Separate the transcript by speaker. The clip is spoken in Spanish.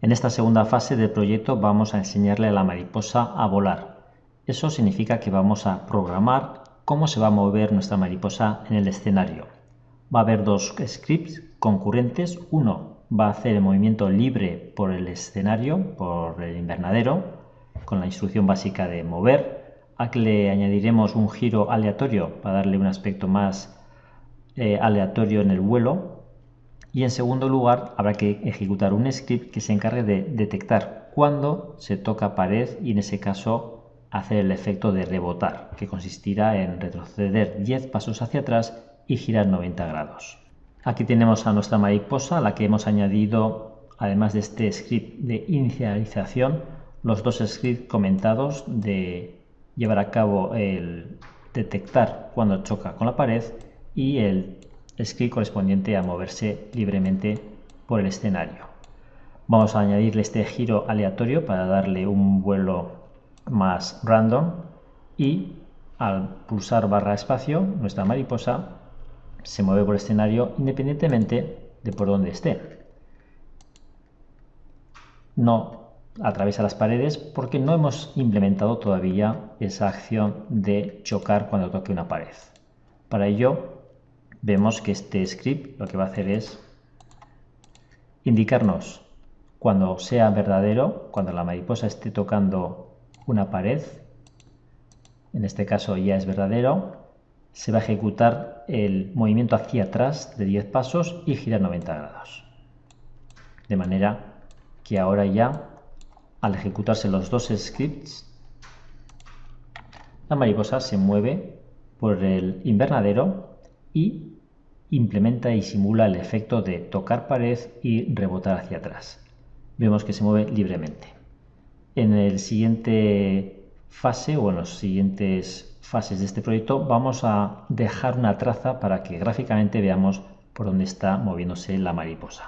Speaker 1: En esta segunda fase del proyecto vamos a enseñarle a la mariposa a volar. Eso significa que vamos a programar cómo se va a mover nuestra mariposa en el escenario. Va a haber dos scripts concurrentes. Uno va a hacer el movimiento libre por el escenario, por el invernadero, con la instrucción básica de mover. Aquí le añadiremos un giro aleatorio para darle un aspecto más eh, aleatorio en el vuelo. Y en segundo lugar, habrá que ejecutar un script que se encargue de detectar cuándo se toca pared y en ese caso hacer el efecto de rebotar, que consistirá en retroceder 10 pasos hacia atrás y girar 90 grados. Aquí tenemos a nuestra mariposa, a la que hemos añadido, además de este script de inicialización, los dos scripts comentados de llevar a cabo el detectar cuando choca con la pared y el script correspondiente a moverse libremente por el escenario. Vamos a añadirle este giro aleatorio para darle un vuelo más random y al pulsar barra espacio nuestra mariposa se mueve por el escenario independientemente de por dónde esté. No atraviesa las paredes porque no hemos implementado todavía esa acción de chocar cuando toque una pared. Para ello vemos que este script lo que va a hacer es indicarnos cuando sea verdadero, cuando la mariposa esté tocando una pared, en este caso ya es verdadero, se va a ejecutar el movimiento hacia atrás de 10 pasos y girar 90 grados. De manera que ahora ya, al ejecutarse los dos scripts, la mariposa se mueve por el invernadero y implementa y simula el efecto de tocar pared y rebotar hacia atrás. Vemos que se mueve libremente. En el siguiente fase o en los siguientes fases de este proyecto vamos a dejar una traza para que gráficamente veamos por dónde está moviéndose la mariposa.